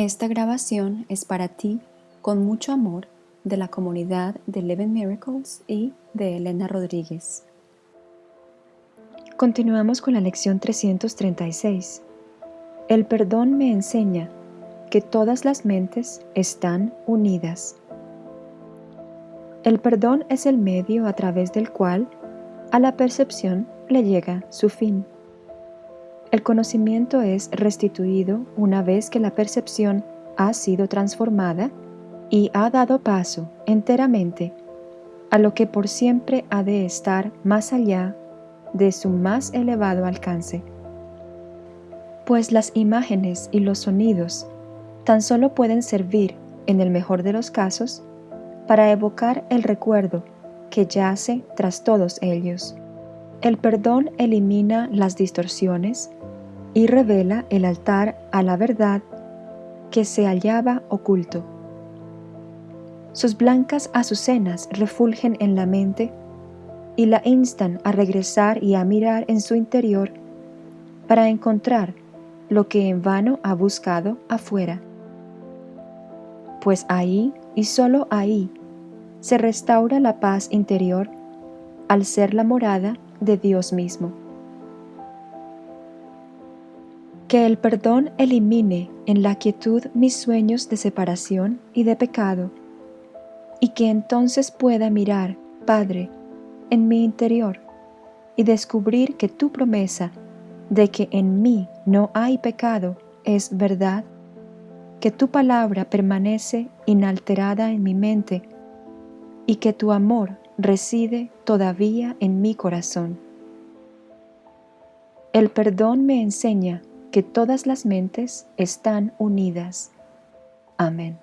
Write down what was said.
Esta grabación es para ti con mucho amor de la comunidad de Eleven Miracles y de Elena Rodríguez. Continuamos con la lección 336. El perdón me enseña que todas las mentes están unidas. El perdón es el medio a través del cual a la percepción le llega su fin. El conocimiento es restituido una vez que la percepción ha sido transformada y ha dado paso enteramente a lo que por siempre ha de estar más allá de su más elevado alcance. Pues las imágenes y los sonidos tan solo pueden servir, en el mejor de los casos, para evocar el recuerdo que yace tras todos ellos. El perdón elimina las distorsiones y revela el altar a la verdad que se hallaba oculto. Sus blancas azucenas refulgen en la mente y la instan a regresar y a mirar en su interior para encontrar lo que en vano ha buscado afuera. Pues ahí y solo ahí se restaura la paz interior al ser la morada de Dios mismo. Que el perdón elimine en la quietud mis sueños de separación y de pecado, y que entonces pueda mirar, Padre, en mi interior y descubrir que tu promesa de que en mí no hay pecado es verdad, que tu palabra permanece inalterada en mi mente y que tu amor reside todavía en mi corazón. El perdón me enseña que todas las mentes están unidas. Amén.